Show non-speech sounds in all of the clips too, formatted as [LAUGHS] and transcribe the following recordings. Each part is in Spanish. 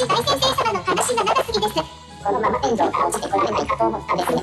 大先生様の話が長すぎですこのまま天井から落ちてこられないかと思ったですね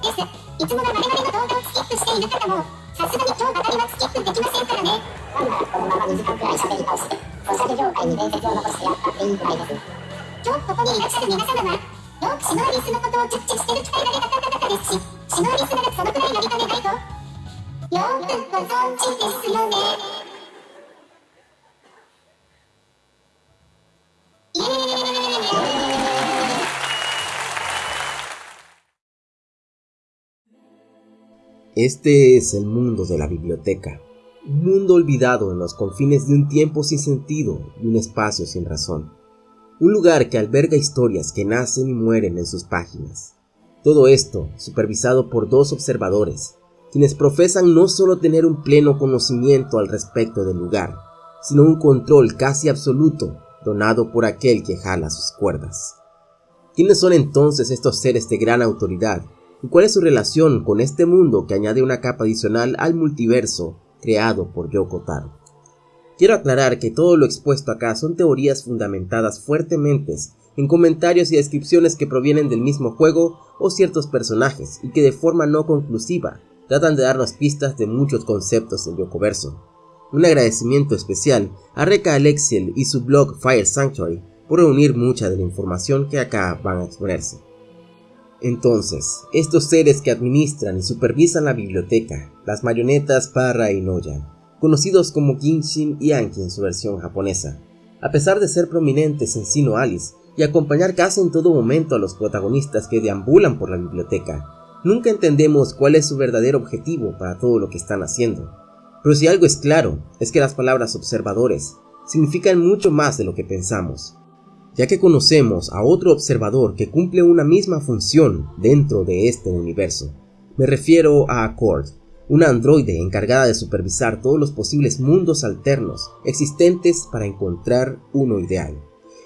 ですいつもは我々の動画をスキップしている方もさすがに今日ばかりはスキップできませんからねなんならこのまま2時間くらい喋り倒してソシャゲ業界に伝説を残してやったっていいくらいです今日ここにいらっしゃる皆様はよくシノアリスのことを熟知してる鍛えられた方々ですしシノアリスならそのくらいやりかねないとよくご存知ですよね。Este es el mundo de la biblioteca, un mundo olvidado en los confines de un tiempo sin sentido y un espacio sin razón. Un lugar que alberga historias que nacen y mueren en sus páginas. Todo esto supervisado por dos observadores, quienes profesan no solo tener un pleno conocimiento al respecto del lugar, sino un control casi absoluto donado por aquel que jala sus cuerdas. ¿Quiénes son entonces estos seres de gran autoridad y cuál es su relación con este mundo que añade una capa adicional al multiverso creado por Yoko Taro. Quiero aclarar que todo lo expuesto acá son teorías fundamentadas fuertemente en comentarios y descripciones que provienen del mismo juego o ciertos personajes y que de forma no conclusiva tratan de darnos pistas de muchos conceptos del Yokoverso. Un agradecimiento especial a Reka Alexiel y su blog Fire Sanctuary por reunir mucha de la información que acá van a exponerse. Entonces, estos seres que administran y supervisan la biblioteca, las marionetas Parra y Noya, conocidos como Kinshin y Anki en su versión japonesa, a pesar de ser prominentes en Sino Alice y acompañar casi en todo momento a los protagonistas que deambulan por la biblioteca, nunca entendemos cuál es su verdadero objetivo para todo lo que están haciendo. Pero si algo es claro, es que las palabras observadores significan mucho más de lo que pensamos, ya que conocemos a otro observador que cumple una misma función dentro de este universo. Me refiero a Accord, una androide encargada de supervisar todos los posibles mundos alternos existentes para encontrar uno ideal.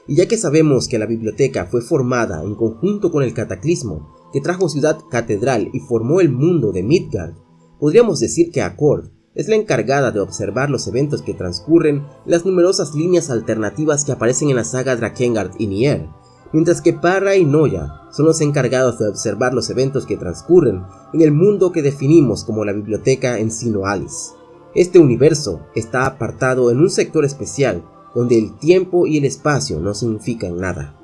Y ya que sabemos que la biblioteca fue formada en conjunto con el cataclismo que trajo Ciudad Catedral y formó el mundo de Midgard, podríamos decir que Accord es la encargada de observar los eventos que transcurren en las numerosas líneas alternativas que aparecen en la saga Drakengard y Nier, mientras que Parra y Noya son los encargados de observar los eventos que transcurren en el mundo que definimos como la biblioteca en Sino Alice. Este universo está apartado en un sector especial donde el tiempo y el espacio no significan nada.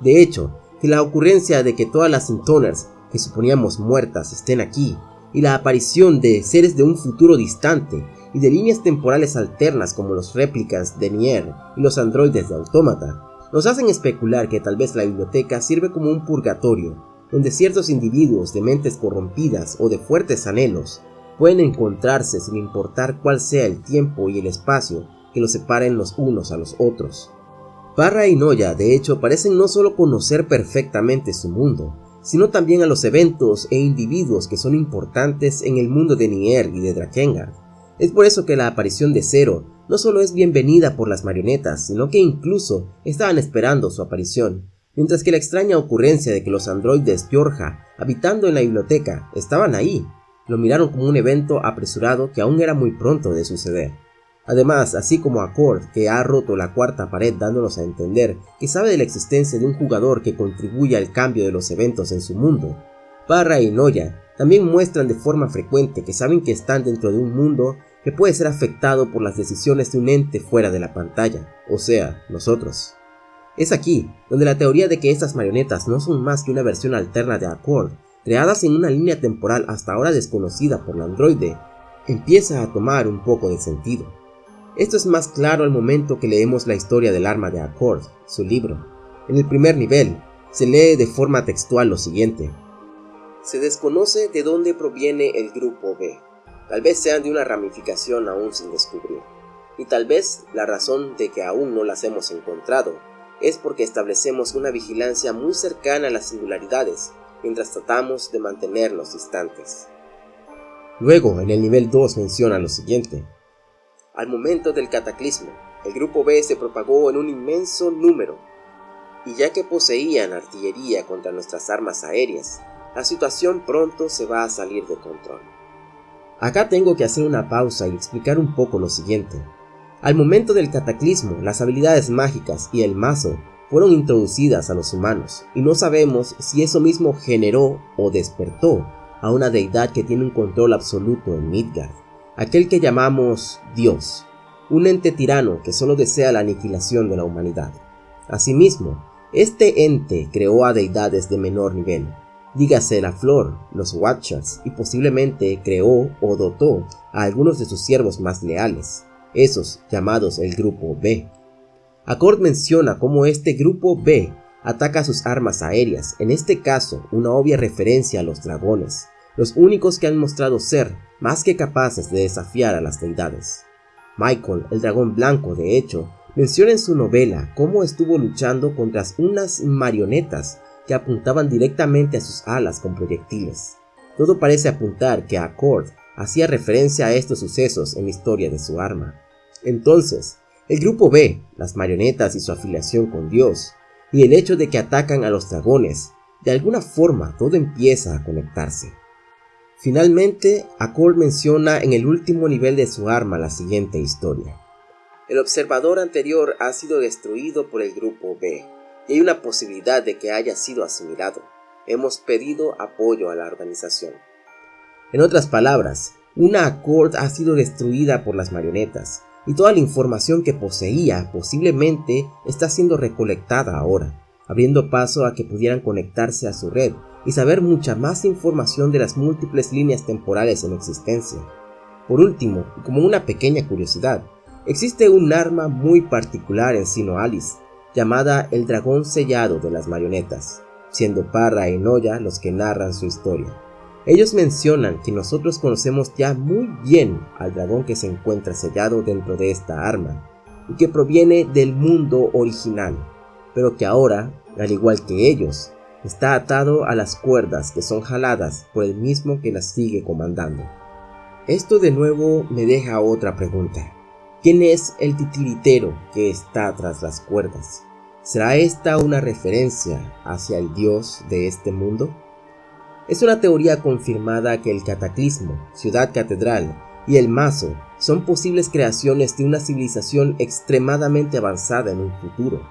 De hecho, que la ocurrencia de que todas las Intoners que suponíamos muertas estén aquí y la aparición de seres de un futuro distante y de líneas temporales alternas como los réplicas de Nier y los androides de Autómata, nos hacen especular que tal vez la biblioteca sirve como un purgatorio, donde ciertos individuos de mentes corrompidas o de fuertes anhelos pueden encontrarse sin importar cuál sea el tiempo y el espacio que los separen los unos a los otros. Parra y Noya de hecho parecen no solo conocer perfectamente su mundo, sino también a los eventos e individuos que son importantes en el mundo de Nier y de Drakengard. Es por eso que la aparición de Zero no solo es bienvenida por las marionetas, sino que incluso estaban esperando su aparición, mientras que la extraña ocurrencia de que los androides Yorja, habitando en la biblioteca, estaban ahí, lo miraron como un evento apresurado que aún era muy pronto de suceder. Además, así como Accord, que ha roto la cuarta pared dándonos a entender que sabe de la existencia de un jugador que contribuye al cambio de los eventos en su mundo, Parra y Noya también muestran de forma frecuente que saben que están dentro de un mundo que puede ser afectado por las decisiones de un ente fuera de la pantalla, o sea, nosotros. Es aquí donde la teoría de que estas marionetas no son más que una versión alterna de Accord, creadas en una línea temporal hasta ahora desconocida por la androide, empieza a tomar un poco de sentido. Esto es más claro al momento que leemos la historia del arma de Accord, su libro. En el primer nivel, se lee de forma textual lo siguiente. Se desconoce de dónde proviene el grupo B. Tal vez sean de una ramificación aún sin descubrir. Y tal vez la razón de que aún no las hemos encontrado es porque establecemos una vigilancia muy cercana a las singularidades mientras tratamos de mantenernos distantes. Luego, en el nivel 2 menciona lo siguiente. Al momento del cataclismo, el grupo B se propagó en un inmenso número, y ya que poseían artillería contra nuestras armas aéreas, la situación pronto se va a salir de control. Acá tengo que hacer una pausa y explicar un poco lo siguiente. Al momento del cataclismo, las habilidades mágicas y el mazo fueron introducidas a los humanos, y no sabemos si eso mismo generó o despertó a una deidad que tiene un control absoluto en Midgard, aquel que llamamos Dios, un ente tirano que solo desea la aniquilación de la humanidad. Asimismo, este ente creó a deidades de menor nivel, dígase la flor, los Watchers, y posiblemente creó o dotó a algunos de sus siervos más leales, esos llamados el Grupo B. Accord menciona cómo este Grupo B ataca sus armas aéreas, en este caso una obvia referencia a los dragones, los únicos que han mostrado ser más que capaces de desafiar a las deidades. Michael, el dragón blanco, de hecho, menciona en su novela cómo estuvo luchando contra unas marionetas que apuntaban directamente a sus alas con proyectiles. Todo parece apuntar que Accord hacía referencia a estos sucesos en la historia de su arma. Entonces, el grupo B, las marionetas y su afiliación con Dios, y el hecho de que atacan a los dragones, de alguna forma todo empieza a conectarse. Finalmente, Accord menciona en el último nivel de su arma la siguiente historia. El observador anterior ha sido destruido por el grupo B, y hay una posibilidad de que haya sido asimilado. Hemos pedido apoyo a la organización. En otras palabras, una Accord ha sido destruida por las marionetas, y toda la información que poseía posiblemente está siendo recolectada ahora, abriendo paso a que pudieran conectarse a su red y saber mucha más información de las múltiples líneas temporales en existencia. Por último, y como una pequeña curiosidad, existe un arma muy particular en Sino Alice, llamada el dragón sellado de las marionetas, siendo Parra y Noya los que narran su historia. Ellos mencionan que nosotros conocemos ya muy bien al dragón que se encuentra sellado dentro de esta arma y que proviene del mundo original, pero que ahora, al igual que ellos, está atado a las cuerdas que son jaladas por el mismo que las sigue comandando. Esto de nuevo me deja otra pregunta. ¿Quién es el titiritero que está tras las cuerdas? ¿Será esta una referencia hacia el dios de este mundo? Es una teoría confirmada que el cataclismo, ciudad catedral y el mazo son posibles creaciones de una civilización extremadamente avanzada en un futuro.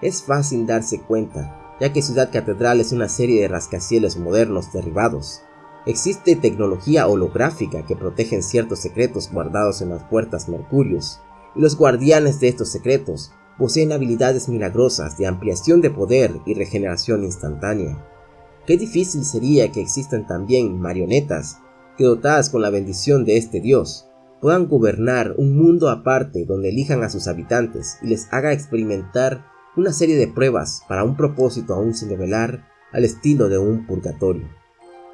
Es fácil darse cuenta, ya que Ciudad Catedral es una serie de rascacielos modernos derribados. Existe tecnología holográfica que protegen ciertos secretos guardados en las puertas Mercurios, y los guardianes de estos secretos poseen habilidades milagrosas de ampliación de poder y regeneración instantánea. Qué difícil sería que existan también marionetas que dotadas con la bendición de este dios puedan gobernar un mundo aparte donde elijan a sus habitantes y les haga experimentar una serie de pruebas para un propósito aún sin revelar al estilo de un purgatorio.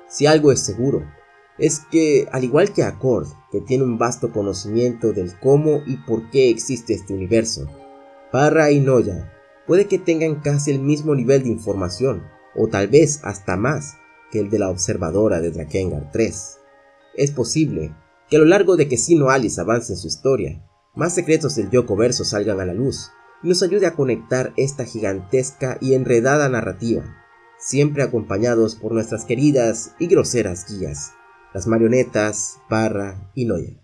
Si algo es seguro, es que, al igual que Accord, que tiene un vasto conocimiento del cómo y por qué existe este universo, Parra y Noya puede que tengan casi el mismo nivel de información, o tal vez hasta más que el de la observadora de Drakengard 3. Es posible que a lo largo de que Sino Alice avance en su historia, más secretos del Yoko Verso salgan a la luz nos ayude a conectar esta gigantesca y enredada narrativa, siempre acompañados por nuestras queridas y groseras guías, las marionetas, Parra y Noya.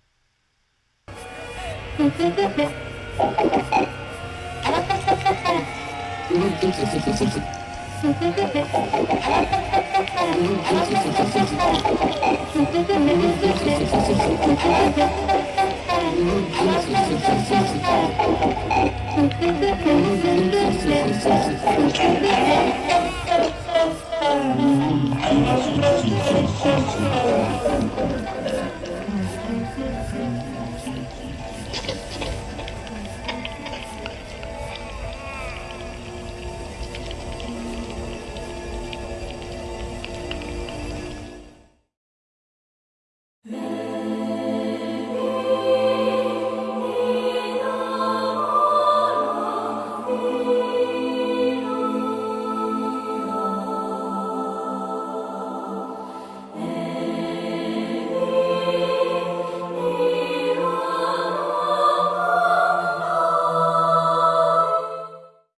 [LAUGHS] Thank you.